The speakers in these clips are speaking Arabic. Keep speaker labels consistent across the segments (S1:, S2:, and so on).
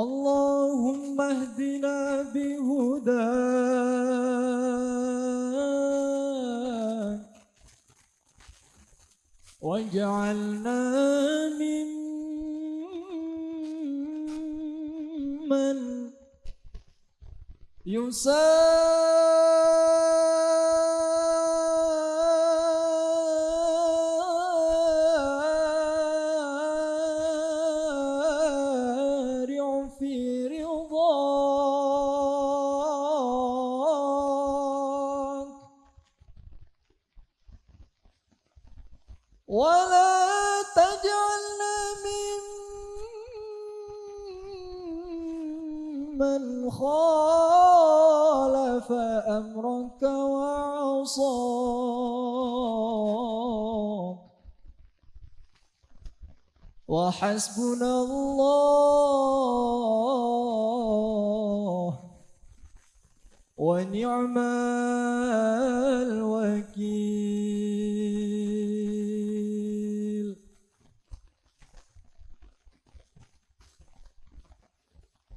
S1: اللهم اهدنا بهداك. واجعلنا ممن يسار ولا تجعلنا ممن خالف أمرك وعصاك. وحسبنا الله ونعم الوكيل.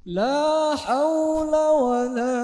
S1: لا حول ولا قوة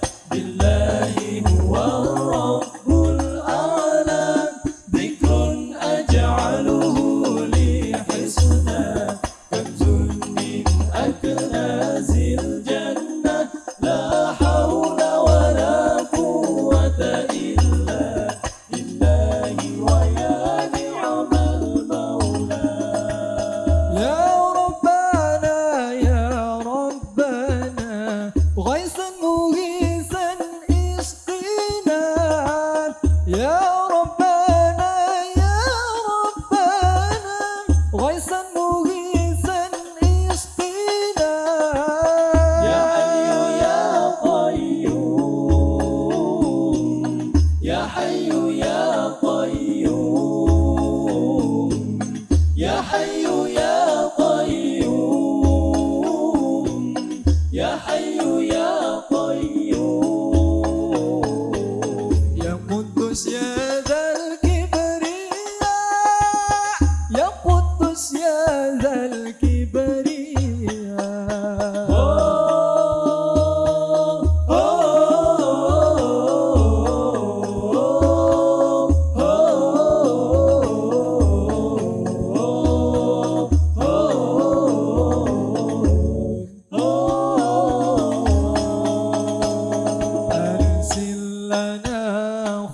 S1: يا حي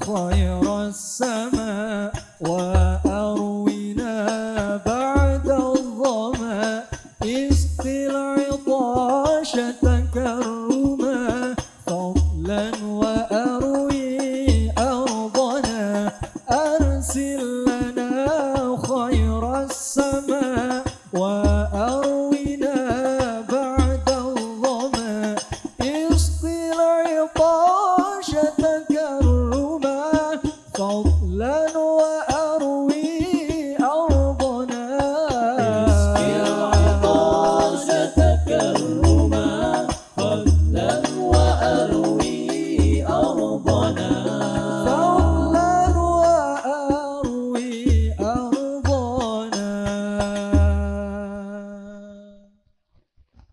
S1: خير السماء وأرونا بعد الظما استل عطاشة كرما فضلا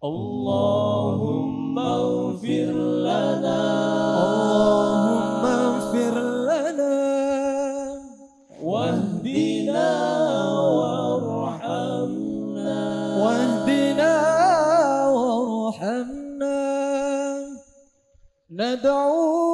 S1: اللهم اغفر لنا. اللهم اغفر لنا. واهدنا وارحمنا. واهدنا وارحمنا. ندعو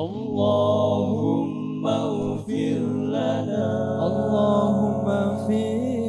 S1: اللهم اغفر لنا. اللهم اغفر